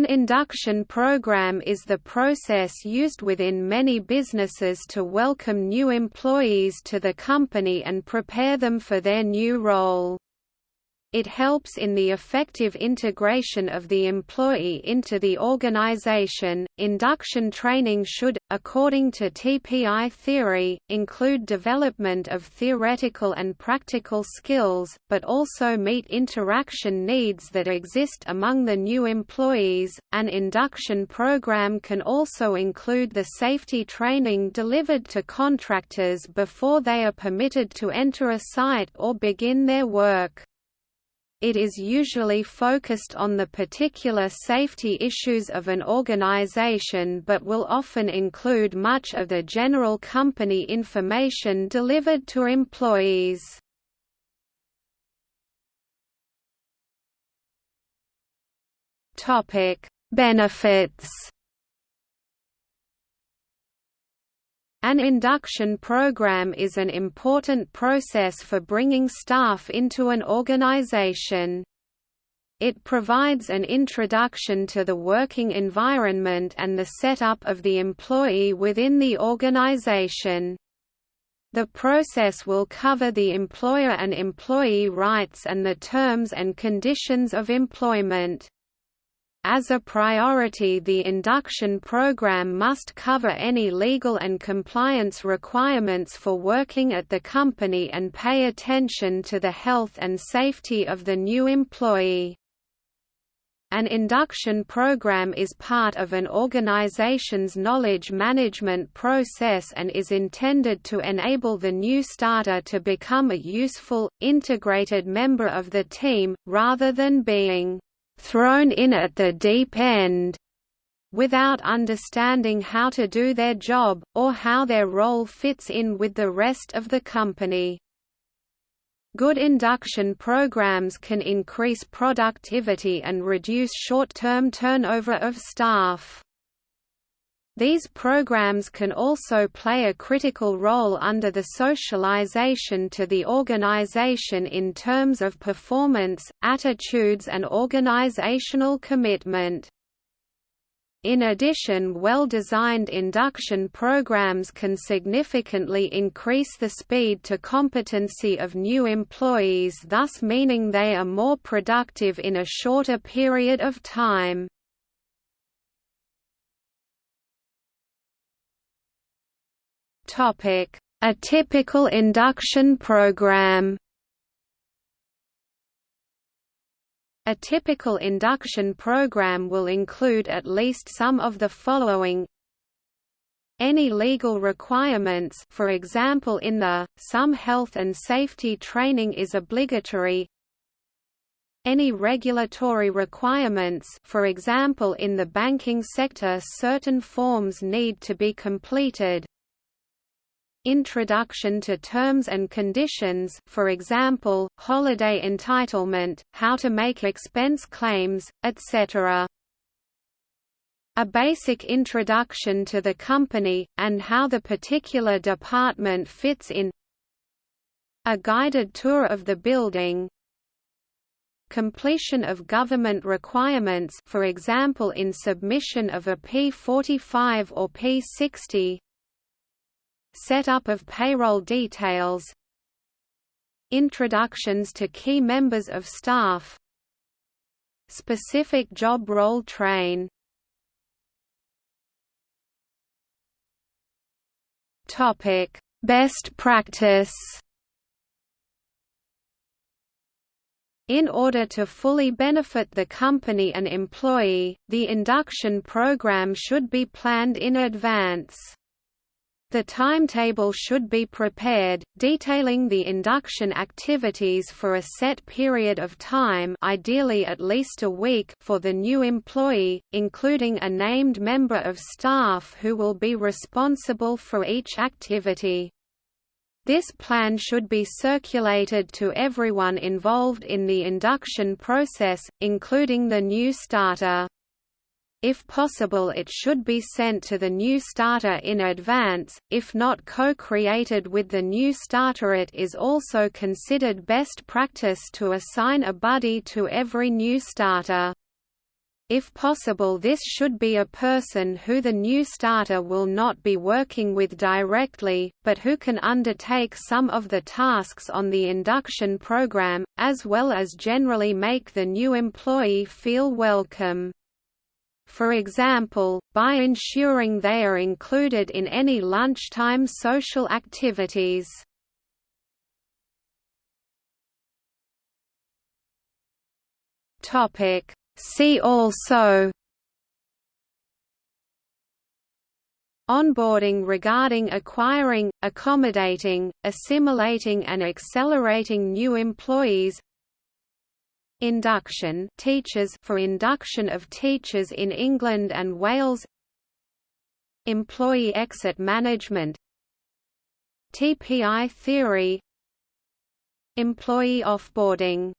An induction program is the process used within many businesses to welcome new employees to the company and prepare them for their new role. It helps in the effective integration of the employee into the organization. Induction training should, according to TPI theory, include development of theoretical and practical skills, but also meet interaction needs that exist among the new employees. An induction program can also include the safety training delivered to contractors before they are permitted to enter a site or begin their work it is usually focused on the particular safety issues of an organization but will often include much of the general company information delivered to employees. Benefits An induction program is an important process for bringing staff into an organization. It provides an introduction to the working environment and the setup of the employee within the organization. The process will cover the employer and employee rights and the terms and conditions of employment. As a priority the induction program must cover any legal and compliance requirements for working at the company and pay attention to the health and safety of the new employee. An induction program is part of an organization's knowledge management process and is intended to enable the new starter to become a useful, integrated member of the team, rather than being thrown in at the deep end without understanding how to do their job, or how their role fits in with the rest of the company. Good induction programs can increase productivity and reduce short-term turnover of staff. These programs can also play a critical role under the socialization to the organization in terms of performance, attitudes and organizational commitment. In addition well-designed induction programs can significantly increase the speed to competency of new employees thus meaning they are more productive in a shorter period of time. A typical induction program. A typical induction program will include at least some of the following. Any legal requirements for example in the, some health and safety training is obligatory. Any regulatory requirements for example in the banking sector certain forms need to be completed Introduction to terms and conditions for example, holiday entitlement, how to make expense claims, etc. A basic introduction to the company, and how the particular department fits in. A guided tour of the building. Completion of government requirements for example in submission of a P45 or P60 Setup of payroll details Introductions to key members of staff Specific job role train Topic: Best practice. In order to fully benefit the company and employee, the induction program should be planned in advance. The timetable should be prepared, detailing the induction activities for a set period of time ideally at least a week for the new employee, including a named member of staff who will be responsible for each activity. This plan should be circulated to everyone involved in the induction process, including the new starter. If possible it should be sent to the new starter in advance, if not co-created with the new starter it is also considered best practice to assign a buddy to every new starter. If possible this should be a person who the new starter will not be working with directly, but who can undertake some of the tasks on the induction program, as well as generally make the new employee feel welcome. For example, by ensuring they are included in any lunchtime social activities. See also Onboarding regarding acquiring, accommodating, assimilating and accelerating new employees Induction teachers for induction of teachers in England and Wales. Employee exit management. TPI theory. Employee offboarding